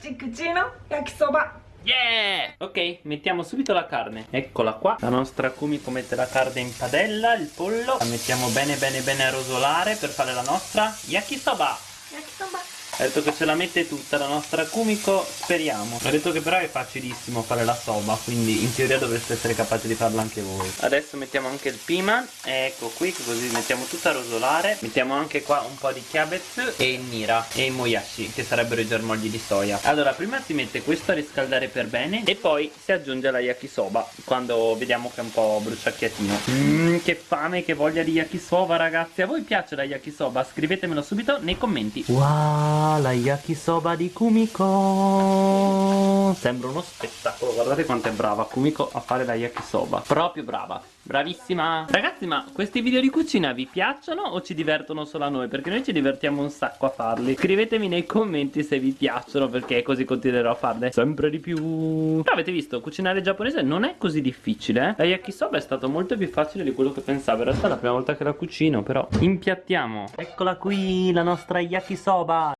Cucino yakisoba. Yeah! Ok, mettiamo subito la carne. Eccola qua. La nostra Kumiko mette la carne in padella Il pollo. La mettiamo bene bene bene a rosolare Per fare la nostra Yakisoba ha detto che ce la mette tutta la nostra Kumiko Speriamo. Ha detto che però è facilissimo fare la soba Quindi in teoria dovreste essere capaci di farla anche voi. Adesso mettiamo anche il piman Ecco qui così mettiamo tutta a rosolare. Mettiamo anche qua un po' di kiabetsu E il nira E i moyashi Che sarebbero i germogli di soia. Allora prima si mette questo a riscaldare per bene E poi si aggiunge la yakisoba Quando vediamo che è un po' bruciacchiatino. Mmm che fame che voglia di yakisoba ragazzi. A voi piace la yakisoba? Scrivetemelo subito nei commenti. Wow la yakisoba di Kumiko. Sembra uno spettacolo Guardate quanto è brava Kumiko a fare la yakisoba Proprio brava Bravissima. Ragazzi ma questi video di cucina vi piacciono o ci divertono solo a noi? Perché noi ci divertiamo un sacco a farli. Scrivetemi nei commenti se vi piacciono Perché così continuerò a farne sempre di più. Però avete visto cucinare giapponese non è così difficile eh? La yakisoba è stato molto più facile di quello che pensavo. In realtà è la prima volta che la cucino però Impiattiamo. Eccola qui la nostra yakisoba